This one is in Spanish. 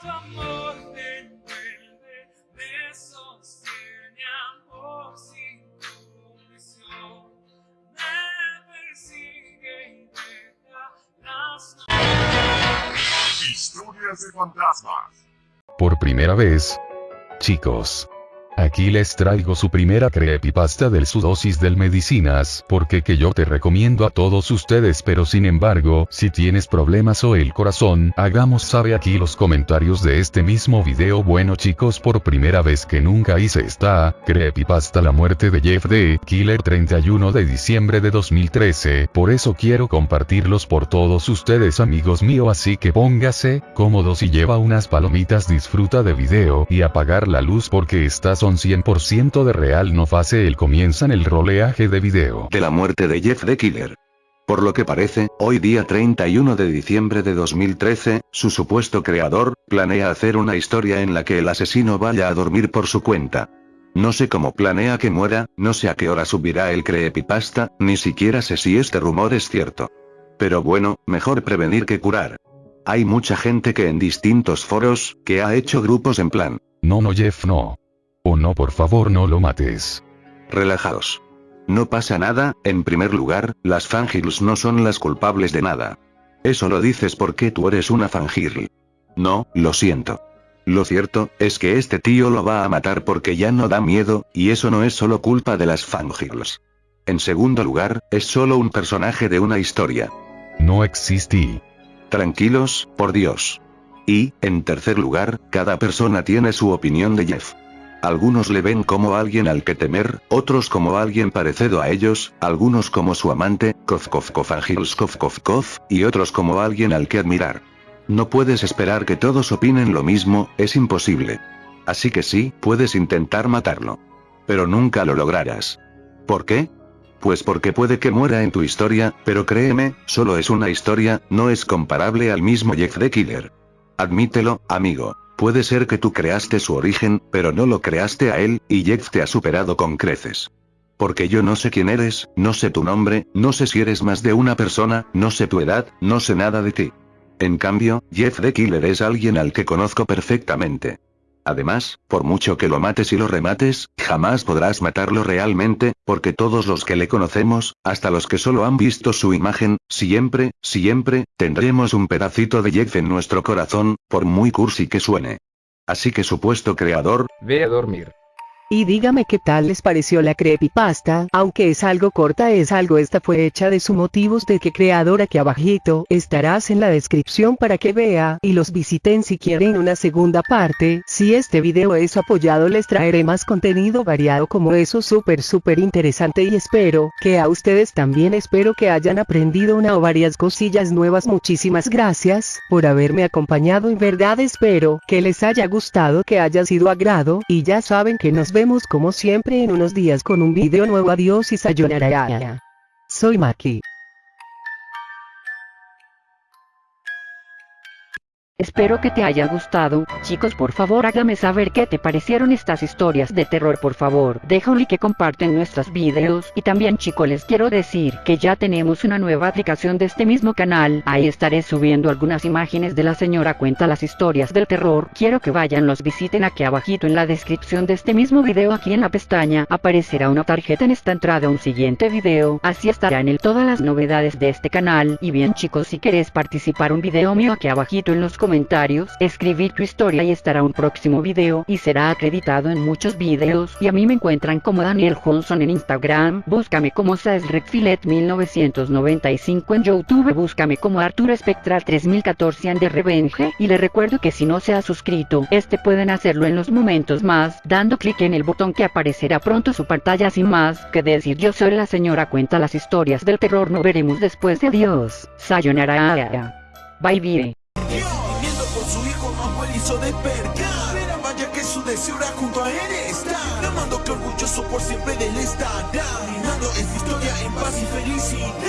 tu amor me envuelve, me sostiene amor sin condición. Me persigue y deja las Historias de fantasmas. Por primera vez. Chicos. Aquí les traigo su primera creepypasta del su dosis del medicinas, porque que yo te recomiendo a todos ustedes pero sin embargo, si tienes problemas o el corazón, hagamos sabe aquí los comentarios de este mismo video bueno chicos por primera vez que nunca hice esta, creepypasta la muerte de Jeff D. Killer 31 de diciembre de 2013, por eso quiero compartirlos por todos ustedes amigos míos así que póngase, cómodos y lleva unas palomitas disfruta de video y apagar la luz porque estas son 100% de real no fase el comienzan el roleaje de video. de la muerte de Jeff the Killer. Por lo que parece, hoy día 31 de diciembre de 2013, su supuesto creador, planea hacer una historia en la que el asesino vaya a dormir por su cuenta. No sé cómo planea que muera, no sé a qué hora subirá el creepypasta, ni siquiera sé si este rumor es cierto. Pero bueno, mejor prevenir que curar. Hay mucha gente que en distintos foros, que ha hecho grupos en plan, No no Jeff no. O no por favor no lo mates. Relajaos. No pasa nada, en primer lugar, las fangirls no son las culpables de nada. Eso lo dices porque tú eres una fangirl. No, lo siento. Lo cierto, es que este tío lo va a matar porque ya no da miedo, y eso no es solo culpa de las fangirls. En segundo lugar, es solo un personaje de una historia. No existí. Tranquilos, por Dios. Y, en tercer lugar, cada persona tiene su opinión de Jeff. Algunos le ven como alguien al que temer, otros como alguien parecido a ellos, algunos como su amante, Kof, y otros como alguien al que admirar. No puedes esperar que todos opinen lo mismo, es imposible. Así que sí, puedes intentar matarlo. Pero nunca lo lograrás. ¿Por qué? Pues porque puede que muera en tu historia, pero créeme, solo es una historia, no es comparable al mismo Jeff the Killer. Admítelo, amigo. Puede ser que tú creaste su origen, pero no lo creaste a él, y Jeff te ha superado con creces. Porque yo no sé quién eres, no sé tu nombre, no sé si eres más de una persona, no sé tu edad, no sé nada de ti. En cambio, Jeff the Killer es alguien al que conozco perfectamente. Además, por mucho que lo mates y lo remates, jamás podrás matarlo realmente, porque todos los que le conocemos, hasta los que solo han visto su imagen, siempre, siempre, tendremos un pedacito de Jeff en nuestro corazón, por muy cursi que suene. Así que supuesto creador, Ve a dormir. Y dígame qué tal les pareció la creepypasta, aunque es algo corta es algo esta fue hecha de su motivos de que creador aquí abajito estarás en la descripción para que vea y los visiten si quieren una segunda parte, si este video es apoyado les traeré más contenido variado como eso súper súper interesante y espero que a ustedes también espero que hayan aprendido una o varias cosillas nuevas. Muchísimas gracias por haberme acompañado en verdad espero que les haya gustado que haya sido agrado y ya saben que nos vemos como siempre en unos días con un video nuevo adiós y sayonara. Soy Maki. Espero que te haya gustado, chicos por favor hágame saber qué te parecieron estas historias de terror por favor, deja un like comparten nuestros videos, y también chicos les quiero decir que ya tenemos una nueva aplicación de este mismo canal, ahí estaré subiendo algunas imágenes de la señora cuenta las historias del terror, quiero que vayan los visiten aquí abajito en la descripción de este mismo video. Aquí en la pestaña, aparecerá una tarjeta. En esta entrada a un siguiente video, así estarán en todas las novedades de este canal, y bien chicos si querés participar un video mío aquí abajito en los comentarios, escribir tu historia y estará un próximo video y será acreditado en muchos videos y a mí me encuentran como Daniel Johnson en Instagram, búscame como Saesrecfilet 1995 en Youtube, búscame como Arturo Spectral 3014 en The Revenge y le recuerdo que si no se ha suscrito, este pueden hacerlo en los momentos más, dando clic en el botón que aparecerá pronto su pantalla sin más que decir yo soy la señora cuenta las historias del terror no veremos después de adiós, sayonara. Bye bye. Hizo despertar Era vaya que su deseo era junto a él estar. Amando que orgulloso por siempre de él estará. Brindando esta historia en paz y felicidad